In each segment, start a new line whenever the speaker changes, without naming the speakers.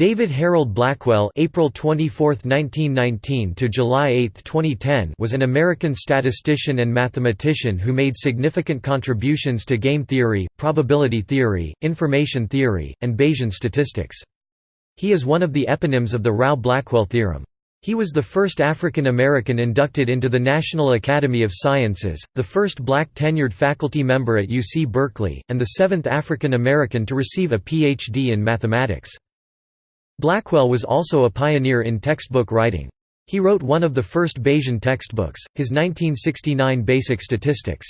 David Harold Blackwell April 24, 1919 to July 8, 2010 was an American statistician and mathematician who made significant contributions to game theory, probability theory, information theory, and Bayesian statistics. He is one of the eponyms of the Rao-Blackwell theorem. He was the first African American inducted into the National Academy of Sciences, the first black tenured faculty member at UC Berkeley, and the seventh African American to receive a Ph.D. in mathematics. Blackwell was also a pioneer in textbook writing. He wrote one of the first Bayesian textbooks, his 1969 Basic Statistics.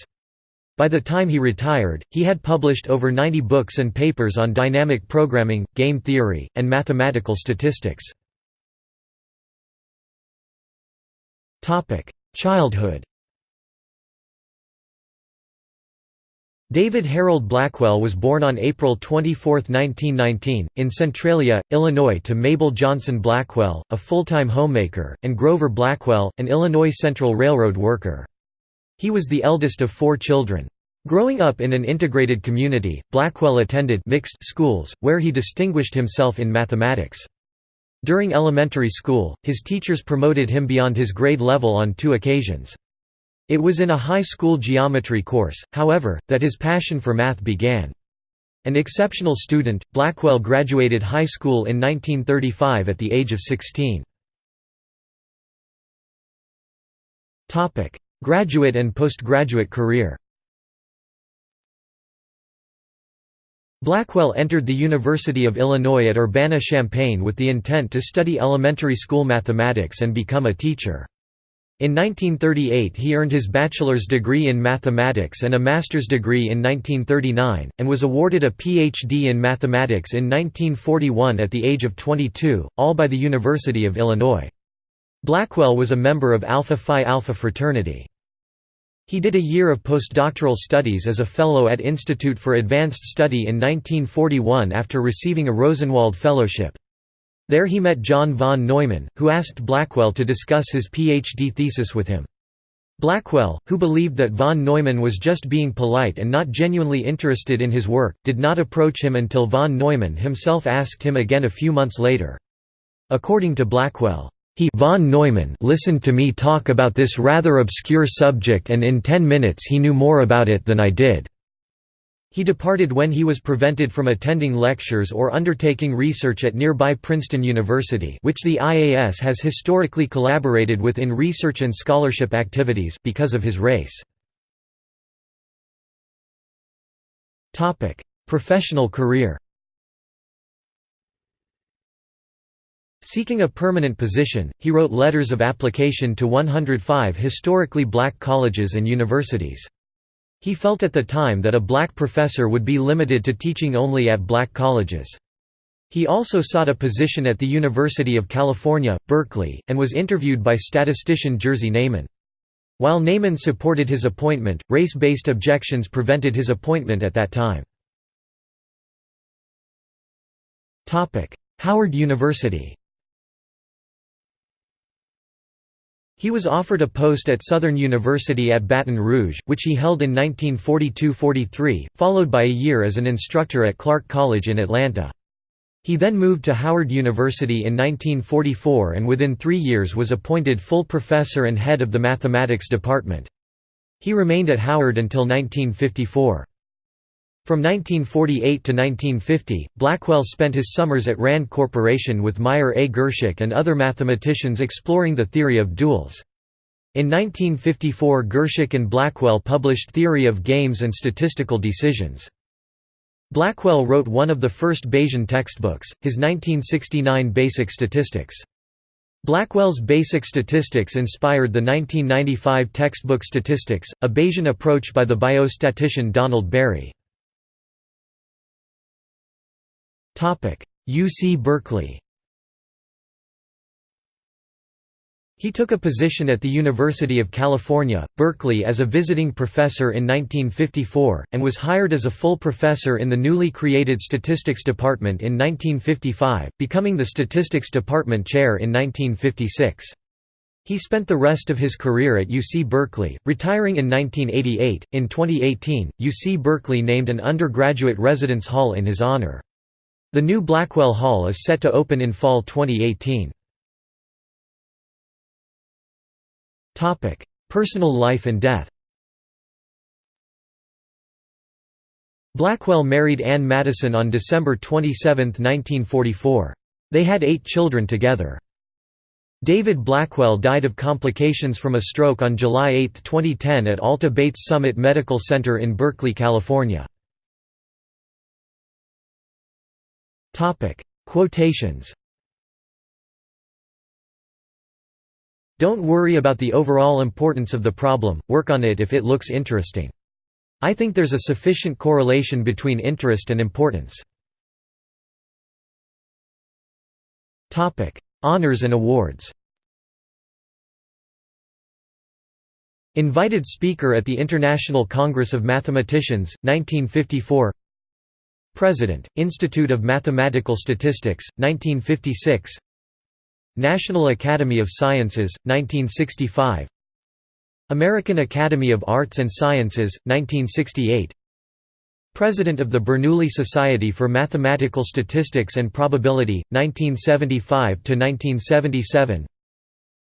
By the time he retired, he had published over 90 books and papers on dynamic programming, game theory, and mathematical statistics. Childhood David Harold Blackwell was born on April 24, 1919, in Centralia, Illinois to Mabel Johnson Blackwell, a full-time homemaker, and Grover Blackwell, an Illinois Central Railroad worker. He was the eldest of four children. Growing up in an integrated community, Blackwell attended mixed schools, where he distinguished himself in mathematics. During elementary school, his teachers promoted him beyond his grade level on two occasions. It was in a high school geometry course, however, that his passion for math began. An exceptional student, Blackwell graduated high school in 1935 at the age of 16. Graduate and postgraduate career Blackwell entered the University of Illinois at Urbana-Champaign with the intent to study elementary school mathematics and become a teacher. In 1938 he earned his bachelor's degree in mathematics and a master's degree in 1939, and was awarded a Ph.D. in mathematics in 1941 at the age of 22, all by the University of Illinois. Blackwell was a member of Alpha Phi Alpha fraternity. He did a year of postdoctoral studies as a fellow at Institute for Advanced Study in 1941 after receiving a Rosenwald Fellowship. There he met John von Neumann, who asked Blackwell to discuss his PhD thesis with him. Blackwell, who believed that von Neumann was just being polite and not genuinely interested in his work, did not approach him until von Neumann himself asked him again a few months later. According to Blackwell, he von Neumann listened to me talk about this rather obscure subject and in ten minutes he knew more about it than I did. He departed when he was prevented from attending lectures or undertaking research at nearby Princeton University which the IAS has historically collaborated with in research and scholarship activities because of his race. Professional career Seeking a permanent position, he wrote letters of application to 105 historically black colleges and universities. He felt at the time that a black professor would be limited to teaching only at black colleges. He also sought a position at the University of California, Berkeley, and was interviewed by statistician Jerzy Neyman. While Neyman supported his appointment, race-based objections prevented his appointment at that time. Howard University He was offered a post at Southern University at Baton Rouge, which he held in 1942–43, followed by a year as an instructor at Clark College in Atlanta. He then moved to Howard University in 1944 and within three years was appointed full professor and head of the mathematics department. He remained at Howard until 1954. From 1948 to 1950, Blackwell spent his summers at RAND Corporation with Meyer A. Girshick and other mathematicians exploring the theory of duels. In 1954 Girshick and Blackwell published Theory of Games and Statistical Decisions. Blackwell wrote one of the first Bayesian textbooks, his 1969 Basic Statistics. Blackwell's Basic Statistics inspired the 1995 textbook Statistics, a Bayesian approach by the biostatistician Donald Berry. UC Berkeley He took a position at the University of California, Berkeley as a visiting professor in 1954, and was hired as a full professor in the newly created Statistics Department in 1955, becoming the Statistics Department chair in 1956. He spent the rest of his career at UC Berkeley, retiring in 1988. In 2018, UC Berkeley named an undergraduate residence hall in his honor. The new Blackwell Hall is set to open in fall 2018. Personal life and death Blackwell married Ann Madison on December 27, 1944. They had eight children together. David Blackwell died of complications from a stroke on July 8, 2010 at Alta Bates Summit Medical Center in Berkeley, California. Quotations Don't worry about the overall importance of the problem, work on it if it looks interesting. I think there's a sufficient correlation between interest and importance. Topic: Honours and awards Invited speaker at the International Congress of Mathematicians, 1954 President, Institute of Mathematical Statistics, 1956 National Academy of Sciences, 1965 American Academy of Arts and Sciences, 1968 President of the Bernoulli Society for Mathematical Statistics and Probability, 1975–1977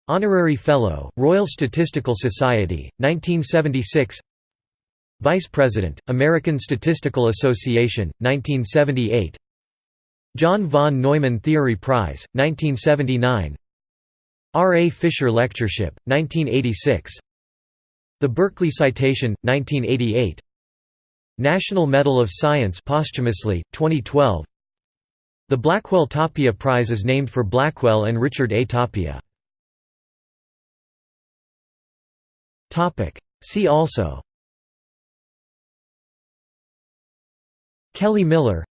Honorary Fellow, Royal Statistical Society, 1976 Vice President, American Statistical Association, 1978 John von Neumann Theory Prize, 1979 R. A. Fisher Lectureship, 1986 The Berkeley Citation, 1988 National Medal of Science posthumously, 2012 The Blackwell Tapia Prize is named for Blackwell and Richard A. Tapia. See also Kelly Miller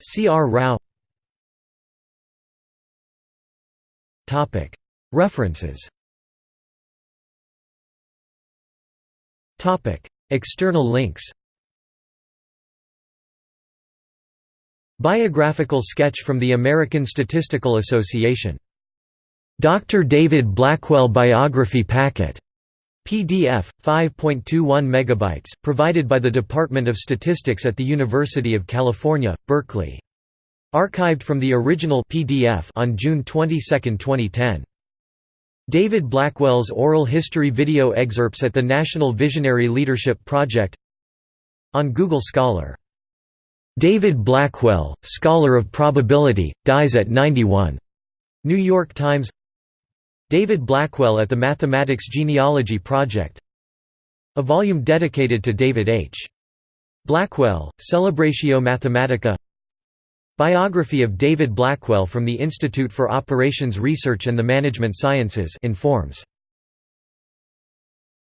C. R. Rao References External links Biographical sketch from the American Statistical Association. Dr. David Blackwell Biography Packet. PDF 5.21 megabytes provided by the Department of Statistics at the University of California, Berkeley. Archived from the original PDF on June 22, 2010. David Blackwell's oral history video excerpts at the National Visionary Leadership Project on Google Scholar David Blackwell, Scholar of Probability, dies at 91. New York Times David Blackwell at the Mathematics Genealogy Project A volume dedicated to David H. Blackwell, Celebratio Mathematica Biography of David Blackwell from the Institute for Operations Research and the Management Sciences informs